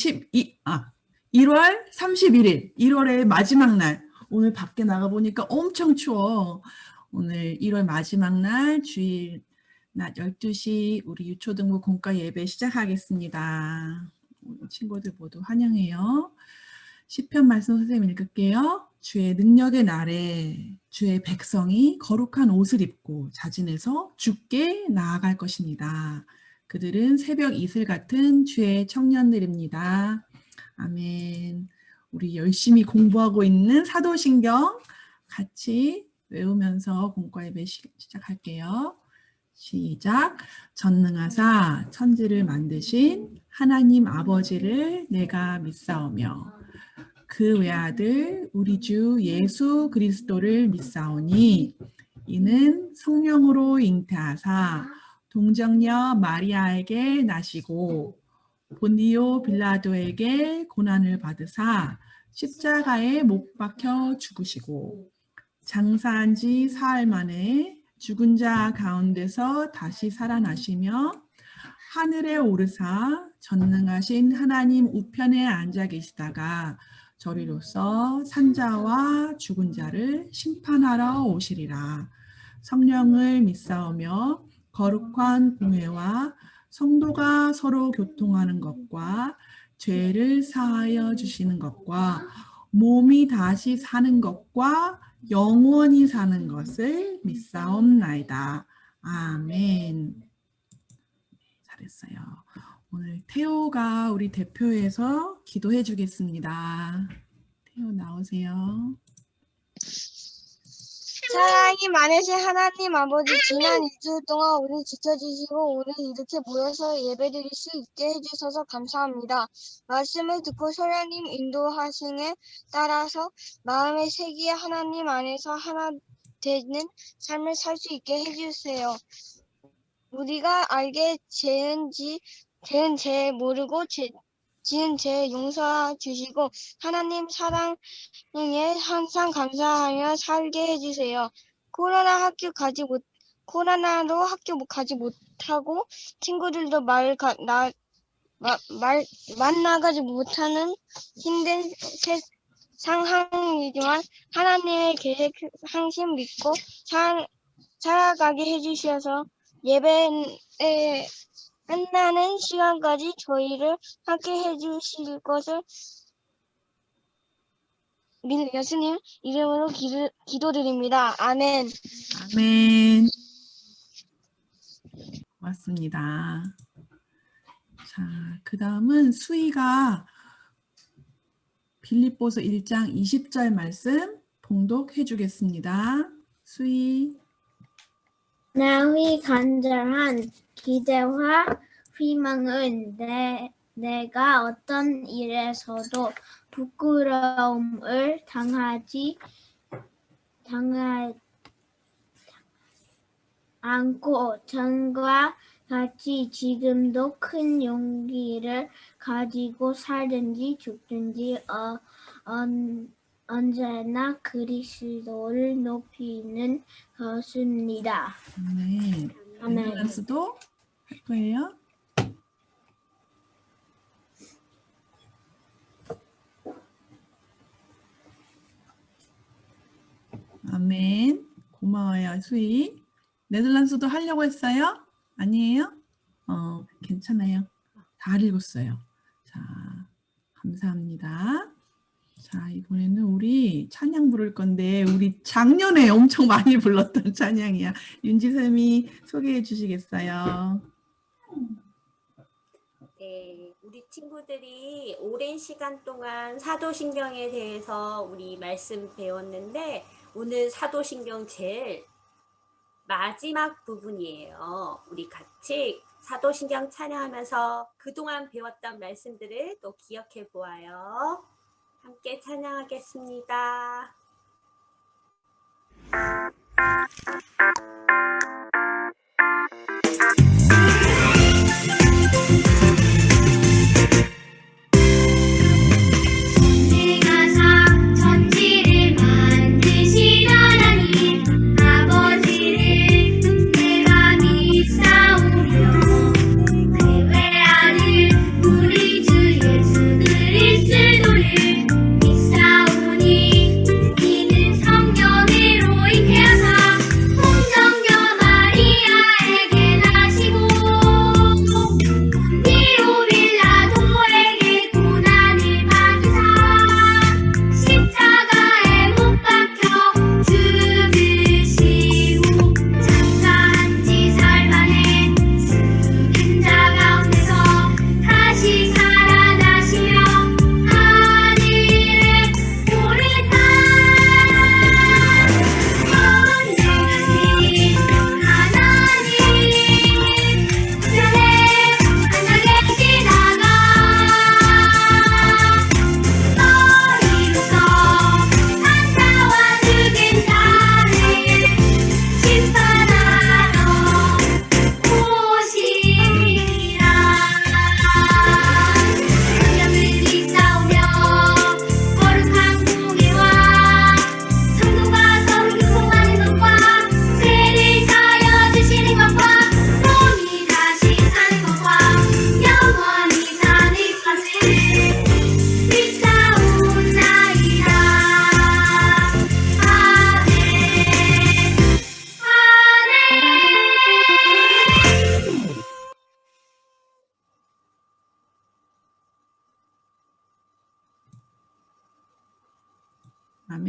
12, 아, 1월 31일, 1월의 마지막 날. 오늘 밖에 나가보니까 엄청 추워. 오늘 1월 마지막 날 주일 낮 12시 우리 유초등부 공과 예배 시작하겠습니다. 친구들 모두 환영해요. 시편 말씀 선생님 읽을게요. 주의 능력의 날에 주의 백성이 거룩한 옷을 입고 자진해서 주께 나아갈 것입니다. 그들은 새벽 이슬 같은 주의 청년들입니다. 아멘. 우리 열심히 공부하고 있는 사도신경 같이 외우면서 공과 예배 시작할게요. 시작. 전능하사 천지를 만드신 하나님 아버지를 내가 믿사오며 그 외아들 우리 주 예수 그리스도를 믿사오니 이는 성령으로 잉태하사 동정녀 마리아에게 나시고 본디오 빌라도에게 고난을 받으사 십자가에 못 박혀 죽으시고 장사한 지 사흘 만에 죽은 자 가운데서 다시 살아나시며 하늘에 오르사 전능하신 하나님 우편에 앉아 계시다가 저리로서 산자와 죽은 자를 심판하러 오시리라. 성령을 믿사오며 거룩한 공회와 성도가 서로 교통하는 것과 죄를 사하여 주시는 것과 몸이 다시 사는 것과 영원히 사는 것을 믿사옵나이다. 아멘. 잘했어요. 오늘 태호가 우리 대표에서 기도해 주겠습니다. 태호 나오세요. 사랑이 많으신 하나님 아버지 지난 일주일 동안 우리 지켜주시고 우리 이렇게 모여서 예배드릴 수 있게 해주셔서 감사합니다. 말씀을 듣고 소령님 인도하심에 따라서 마음의 세기에 하나님 안에서 하나 되는 삶을 살 수 있게 해주세요. 우리가 알게 죄은지 죄은 죄 모르고 죄, 지은 죄 용서 주시고 하나님 사랑에 항상 감사하며 살게 해주세요. 코로나 학교 가지 못 코로나로 학교 가지 못하고 친구들도 말, 가, 나, 마, 말 만나가지 못하는 힘든 세, 상황이지만 하나님의 계획 항상 믿고 살, 살아가게 해주셔서 예배에 끝나는 시간까지 저희를 함께 해주실 것을 예수님 이름으로 기도, 기도드립니다. 아멘. 아멘. 고맙습니다. 자, 그 다음은 수희가 빌립보서 1장 20절 말씀 봉독해 주겠습니다. 수희. 나의 간절한 기대와 희망은 내, 내가 어떤 일에서도 부끄러움을 당하지 당하 않고 전과 같이 지금도 큰 용기를 가지고 살든지 죽든지 어, 언, 언제나 그리스도를 높이는 것입니다. 네. 아멘. 밸런스도 할 거예요. 아멘. 고마워요, 수희. 네덜란드도 하려고 했어요? 아니에요? 어, 괜찮아요. 다 읽었어요. 자, 감사합니다. 자, 이번에는 우리 찬양 부를 건데 우리 작년에 엄청 많이 불렀던 찬양이야. 윤지쌤이 소개해 주시겠어요? 네, 우리 친구들이 오랜 시간 동안 사도신경에 대해서 우리 말씀 배웠는데 오늘 사도신경 제일 마지막 부분이에요. 우리 같이 사도신경 찬양하면서 그동안 배웠던 말씀들을 또 기억해 보아요. 함께 찬양하겠습니다.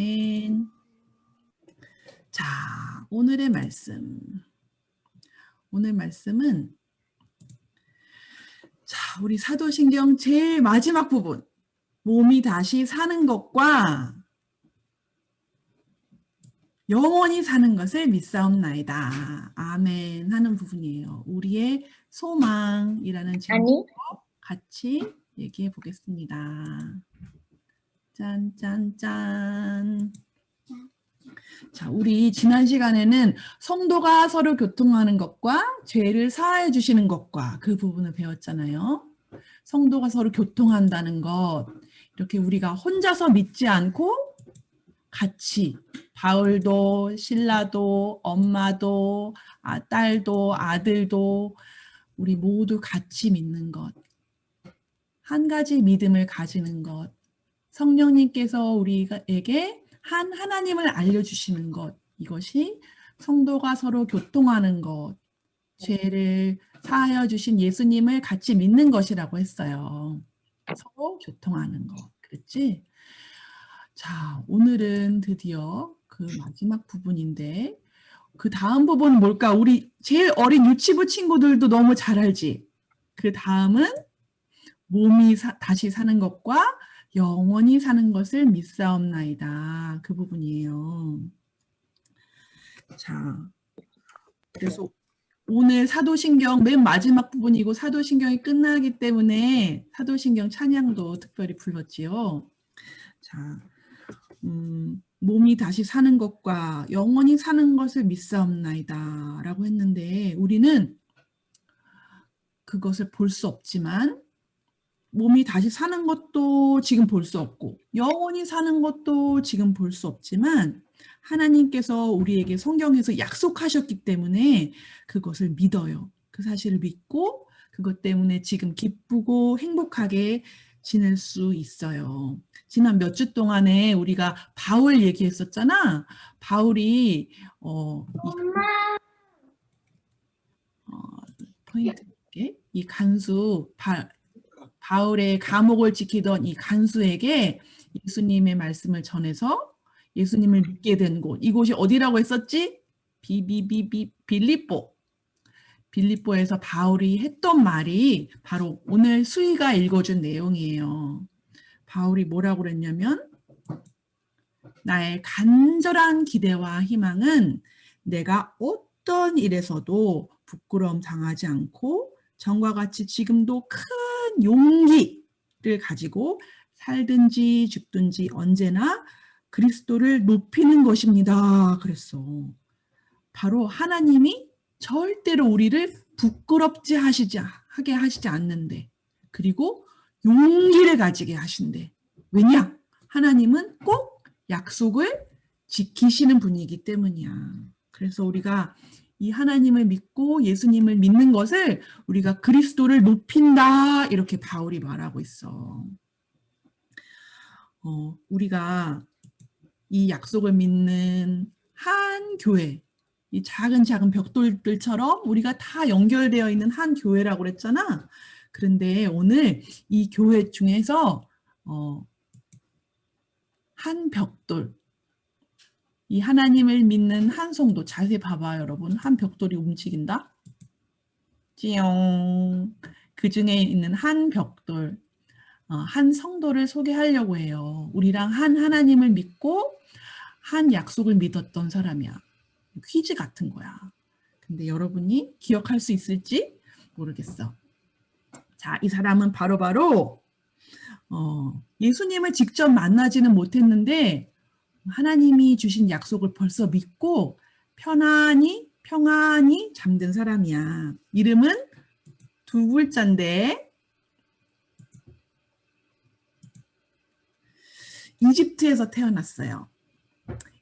아멘. 자, 오늘의 말씀. 오늘 말씀은 자, 우리 사도신경 제일 마지막 부분. 몸이 다시 사는 것과 영원히 사는 것을 믿사옵나이다. 아멘 하는 부분이에요. 우리의 소망이라는 제목으로 같이 얘기해 보겠습니다. 짠짠짠. 자, 우리 지난 시간에는 성도가 서로 교통하는 것과 죄를 사하여 주시는 것과 그 부분을 배웠잖아요. 성도가 서로 교통한다는 것. 이렇게 우리가 혼자서 믿지 않고 같이 바울도 신라도 엄마도 아, 딸도 아들도 우리 모두 같이 믿는 것. 한 가지 믿음을 가지는 것. 성령님께서 우리에게 한 하나님을 알려주시는 것. 이것이 성도가 서로 교통하는 것. 죄를 사하여 주신 예수님을 같이 믿는 것이라고 했어요. 서로 교통하는 것. 그랬지? 자, 오늘은 드디어 그 마지막 부분인데 그 다음 부분은 뭘까? 우리 제일 어린 유치부 친구들도 너무 잘 알지? 그 다음은 몸이 사- 다시 사는 것과 영원히 사는 것을 믿사옵나이다. 그 부분이에요. 자, 그래서 오늘 사도신경 맨 마지막 부분이고 사도신경이 끝나기 때문에 사도신경 찬양도 특별히 불렀지요. 자, 음, 몸이 다시 사는 것과 영원히 사는 것을 믿사옵나이다 라고 했는데 우리는 그것을 볼 수 없지만 몸이 다시 사는 것도 지금 볼 수 없고 영원히 사는 것도 지금 볼 수 없지만 하나님께서 우리에게 성경에서 약속하셨기 때문에 그것을 믿어요. 그 사실을 믿고 그것 때문에 지금 기쁘고 행복하게 지낼 수 있어요. 지난 몇 주 동안에 우리가 바울 얘기했었잖아. 바울이 어, 이, 어, 포인트 볼게. 이 간수 바, 바울의 감옥을 지키던 이 간수에게 예수님의 말씀을 전해서 예수님을 믿게 된 곳. 이곳이 어디라고 했었지? 비비비비 빌립보. 빌립보에서 바울이 했던 말이 바로 오늘 수희가 읽어준 내용이에요. 바울이 뭐라고 그랬냐면 나의 간절한 기대와 희망은 내가 어떤 일에서도 부끄러움 당하지 않고 전과 같이 지금도 큰 용기를 가지고 살든지 죽든지 언제나 그리스도를 높이는 것입니다. 그랬어. 바로 하나님이 절대로 우리를 부끄럽지 하시지 하게 하시지 않는데 그리고 용기를 가지게 하신대. 왜냐? 하나님은 꼭 약속을 지키시는 분이기 때문이야. 그래서 우리가 이 하나님을 믿고 예수님을 믿는 것을 우리가 그리스도를 높인다 이렇게 바울이 말하고 있어. 어, 우리가 이 약속을 믿는 한 교회, 이 작은 작은 벽돌들처럼 우리가 다 연결되어 있는 한 교회라고 그랬잖아. 그런데 오늘 이 교회 중에서 어, 한 벽돌, 이 하나님을 믿는 한 성도, 자세히 봐봐요 여러분. 한 벽돌이 움직인다. 찌용. 그 중에 있는 한 벽돌, 어, 한 성도를 소개하려고 해요. 우리랑 한 하나님을 믿고 한 약속을 믿었던 사람이야. 퀴즈 같은 거야. 근데 여러분이 기억할 수 있을지 모르겠어. 자, 이 사람은 바로바로 어, 예수님을 직접 만나지는 못했는데 하나님이 주신 약속을 벌써 믿고 편안히 평안히 잠든 사람이야. 이름은 두 글자인데 이집트에서 태어났어요.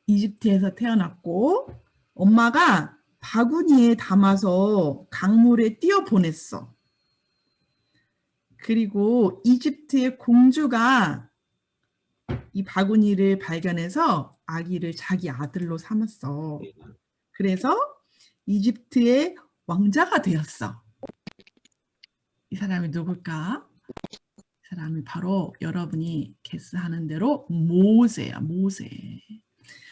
이집트에서 태어났고 엄마가 바구니에 담아서 강물에 띄어 보냈어. 그리고 이집트의 공주가 이 바구니를 발견해서 아기를 자기 아들로 삼았어. 그래서 이집트의 왕자가 되었어. 이 사람이 누굴까? 이 사람이 바로 여러분이 개스하는 대로 모세야, 모세.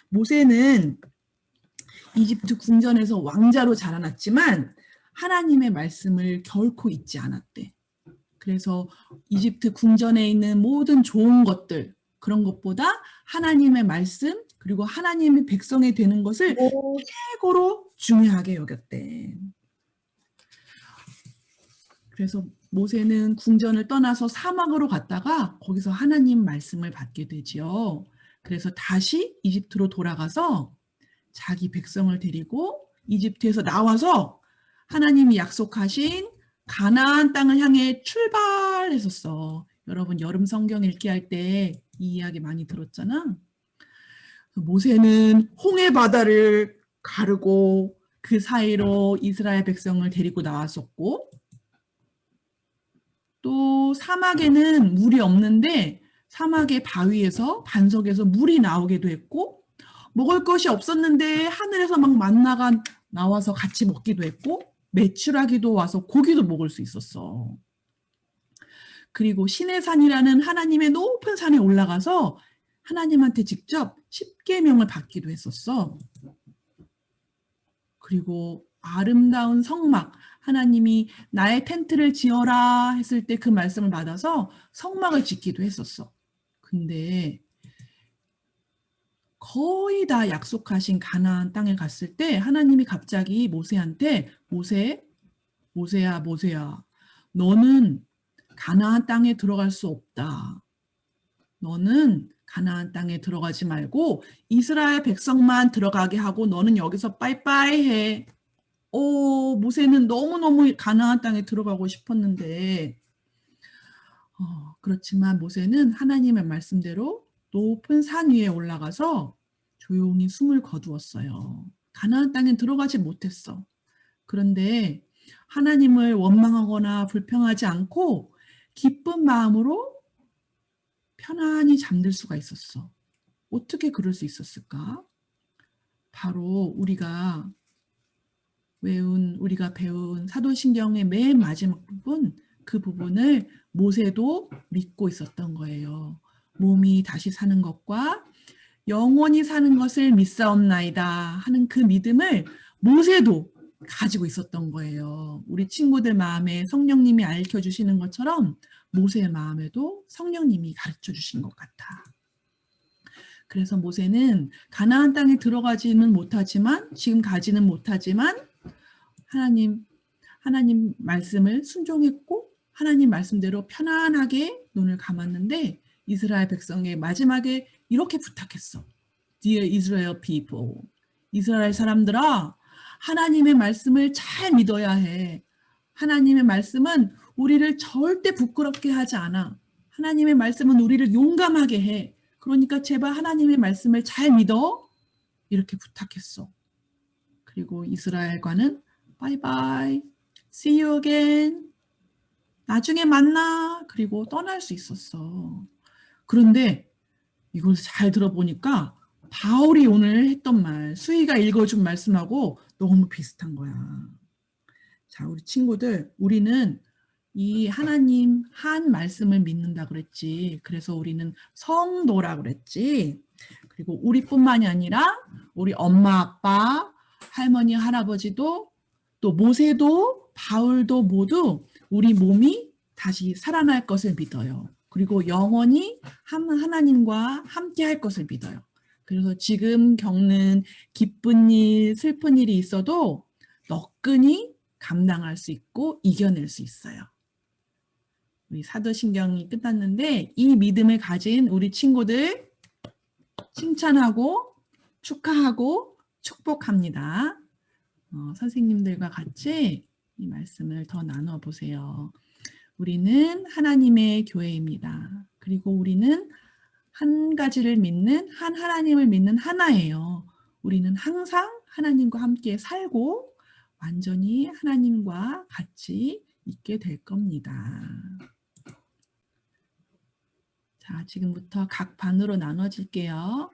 모세는 이집트 궁전에서 왕자로 자라났지만 하나님의 말씀을 결코 잊지 않았대. 그래서 이집트 궁전에 있는 모든 좋은 것들, 그런 것보다 하나님의 말씀, 그리고 하나님의 백성이 되는 것을 최고로 중요하게 여겼대. 그래서 모세는 궁전을 떠나서 사막으로 갔다가 거기서 하나님 말씀을 받게 되지요. 그래서 다시 이집트로 돌아가서 자기 백성을 데리고 이집트에서 나와서 하나님이 약속하신 가나안 땅을 향해 출발했었어. 여러분 여름 성경 읽기 할 때 이 이야기 많이 들었잖아. 모세는 홍해 바다를 가르고 그 사이로 이스라엘 백성을 데리고 나왔었고 또 사막에는 물이 없는데 사막의 바위에서 반석에서 물이 나오기도 했고 먹을 것이 없었는데 하늘에서 막 만나가 나와서 같이 먹기도 했고 매출하기도 와서 고기도 먹을 수 있었어. 그리고 신의 산이라는 하나님의 높은 산에 올라가서 하나님한테 직접 십계명을 받기도 했었어. 그리고 아름다운 성막, 하나님이 나의 텐트를 지어라 했을 때 그 말씀을 받아서 성막을 짓기도 했었어. 근데 거의 다 약속하신 가나안 땅에 갔을 때 하나님이 갑자기 모세한테 모세, 모세야, 모세야, 너는 가나안 땅에 들어갈 수 없다. 너는 가나안 땅에 들어가지 말고 이스라엘 백성만 들어가게 하고 너는 여기서 빠이빠이 해. 오, 모세는 너무너무 가나안 땅에 들어가고 싶었는데 어, 그렇지만 모세는 하나님의 말씀대로 높은 산 위에 올라가서 조용히 숨을 거두었어요. 가나안 땅에 들어가지 못했어. 그런데 하나님을 원망하거나 불평하지 않고 기쁜 마음으로 편안히 잠들 수가 있었어. 어떻게 그럴 수 있었을까? 바로 우리가 외운 우리가 배운 사도신경의 맨 마지막 부분 그 부분을 모세도 믿고 있었던 거예요. 몸이 다시 사는 것과 영원히 사는 것을 믿사옵나이다 하는 그 믿음을 모세도 가지고 있었던 거예요. 우리 친구들 마음에 성령님이 알려 주시는 것처럼 모세의 마음에도 성령님이 가르쳐 주신 것 같아. 그래서 모세는 가나안 땅에 들어가지는 못하지만 지금 가지는 못하지만 하나님 하나님 말씀을 순종했고 하나님 말씀대로 편안하게 눈을 감았는데 이스라엘 백성의 마지막에 이렇게 부탁했어. Dear Israel people. 이스라엘 사람들아, 하나님의 말씀을 잘 믿어야 해. 하나님의 말씀은 우리를 절대 부끄럽게 하지 않아. 하나님의 말씀은 우리를 용감하게 해. 그러니까 제발 하나님의 말씀을 잘 믿어. 이렇게 부탁했어. 그리고 이스라엘과는 바이바이, see you again. 나중에 만나. 그리고 떠날 수 있었어. 그런데 이걸 잘 들어보니까 바울이 오늘 했던 말, 수희가 읽어준 말씀하고 너무 비슷한 거야. 자, 우리 친구들, 우리는 이 하나님 한 말씀을 믿는다 그랬지. 그래서 우리는 성도라 그랬지. 그리고 우리뿐만이 아니라 우리 엄마, 아빠, 할머니, 할아버지도 또 모세도 바울도 모두 우리 몸이 다시 살아날 것을 믿어요. 그리고 영원히 하나님과 함께 할 것을 믿어요. 그래서 지금 겪는 기쁜 일, 슬픈 일이 있어도 너끈히 감당할 수 있고 이겨낼 수 있어요. 우리 사도신경이 끝났는데 이 믿음을 가진 우리 친구들 칭찬하고 축하하고 축복합니다. 어, 선생님들과 같이 이 말씀을 더 나눠 보세요. 우리는 하나님의 교회입니다. 그리고 우리는 한 가지를 믿는 한 하나님을 믿는 하나예요. 우리는 항상 하나님과 함께 살고 완전히 하나님과 같이 있게 될 겁니다. 자, 지금부터 각 반으로 나눠질게요.